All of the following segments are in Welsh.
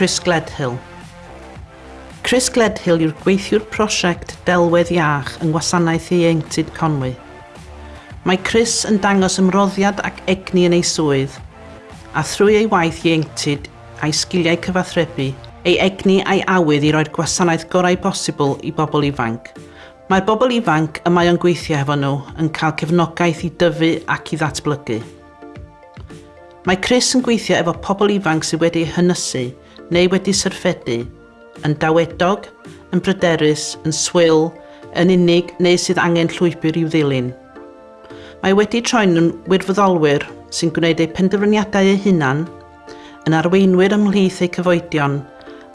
Chris Gledhill. Chris Gledhill yw'r gweithiwr prosiect Delwedd Iach yng Ngwasanaeth Ieuenctid Conwy. Mae Chris yn dangos ymroddiad ac egni yn ei swydd, a thrwy ei waith ieuenctid a'i sgiliau cyfathrebu, ei egni a'i awydd i roi'r gwasanaeth gorau bosibl i bobl ifanc. Mae'r bobl ifanc y mae o'n gweithio hefo nhw yn cael cefnogaeth i dyfu ac i ddatblygu. Mae Chris yn gweithio efo pobl ifanc sydd wedi hynysu neu wedi syrffedu, yn dawedog, yn bryderus, yn swyl, yn unig neu sydd angen llwybr i'w ddilyn. Mae wedi troi'n wirfoddolwyr sy'n gwneud eu penderfyniadau eu hunan, yn arweinwyr ymhlith eu cyfoedion,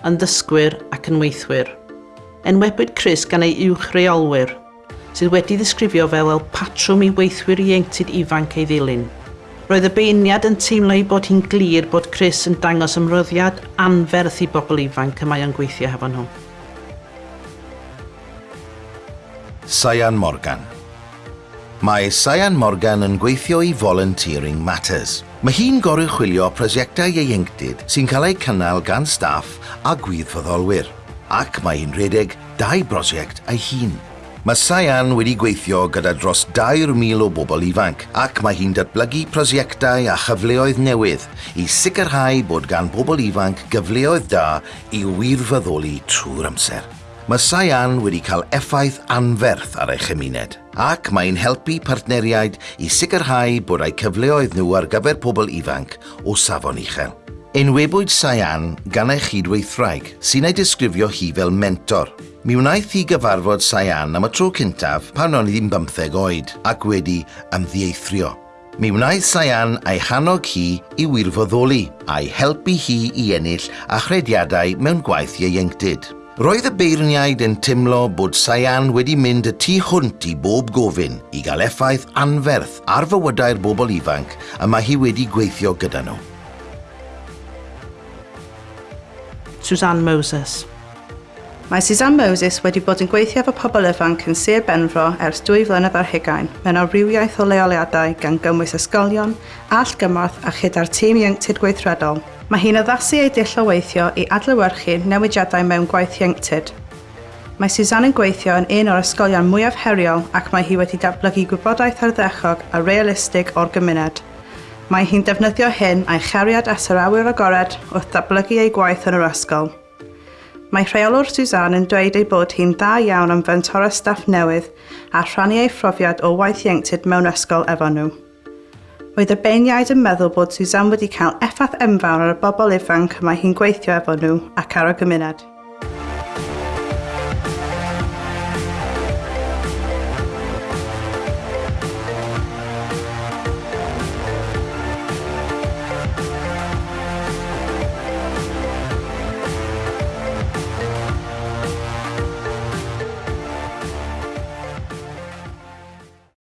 yn ddysgwyr ac yn weithwyr. Enwebwyd Chris gan ei uwch reolwyr, sydd wedi ddisgrifio fel el patrwm i weithwyr ieuenctid ifanc ei ddilyn. Roedd y beiniad yn teimlo ei bod hi'n glir bod Chris yn dangos ymroddiad anferth i bobl ifanc y mae o'n gweithio hefo nhw. Sian Morgan Mae Sian Morgan yn gweithio i Volunteering Matters. Mae hi'n gorau chwilio prosiectau ieuenctid sy'n cael eu cynnal gan staff a gwyddfyddolwyr. Ac mae hi'n rhedeg dau brosiect ei hun. Mae Saian wedi gweithio gyda dros 2,000 o bobl ifanc ac mae hi'n datblygu prosiectau a chyfleoedd newydd i sicrhau bod gan bobl ifanc gyfleoedd da i wirfoddoli trwy'r amser. Mae Saian wedi cael effaith anferth ar ei chymuned ac mae'n helpu partneriaid i sicrhau bod eu cyfleoedd nhw ar gyfer pobl ifanc o safon uchel. Enwebwyd Saian gan ei chydweithraig sy'n ei disgrifio hi fel mentor Mi wnaeth i gyfarfod Saian am y tro cyntaf pan o'n i ddim 15 oed ac wedi ymddieithrio. Mi wnaeth Saian a'i chanog hi i wirfoddoli a'i helpu hi i ennill a chrediadau mewn gwaith ieuenctid. Roedd y beirniaid yn teimlo bod Saian wedi mynd y tu hwnt i bob gofyn i gael effaith anferth ar fywydau'r bobl ifanc a mae hi wedi gweithio gyda nhw. Suzanne Moses Mae Suzanne Moses wedi bod yn gweithio efo pobl ifanc yn Sir Benfro ers dwy flynedd ar hugain mewn awrywiaeth o leoliadau gan gymwys ysgolion, allgymorth a chyda'r tîm ieunctid gweithredol. Mae hi'n addasu ei dill o weithio i adlewyrchu newidiadau mewn gwaith ieunctid. Mae Suzanne yn gweithio yn un o'r ysgolion mwyaf heriol ac mae hi wedi datblygu gwybodaeth arddechog a realistig o'r gymuned. Mae hi'n defnyddio hyn a'i chariad as yr awyr agored wrth datblygu ei gwaith yn yr ysgol. Mae rheolwr Suzanne yn dweud ei bod hi'n dda iawn am fentora staff newydd a rhannu ei phrofiad o waith ieunctid mewn ysgol efo nhw. Roedd y beiniaid yn meddwl bod Suzanne wedi cael effaith enfawr ar y bobl ifanc mae hi'n gweithio efo nhw ac ar y gymuned.